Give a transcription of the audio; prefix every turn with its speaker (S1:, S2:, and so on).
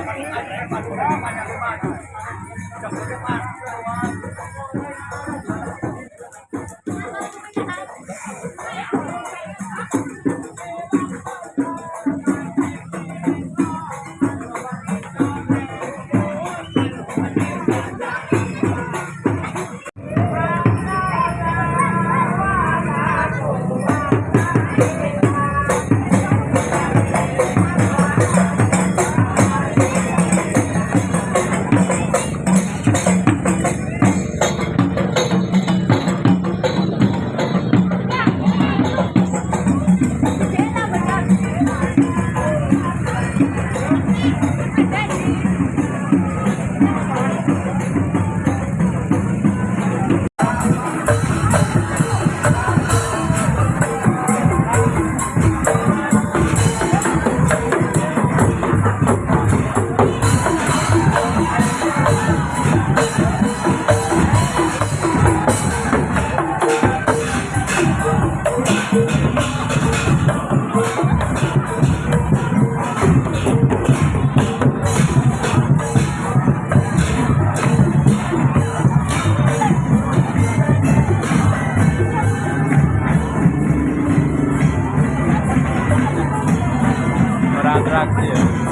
S1: Terima kasih telah menonton!
S2: Galáxia.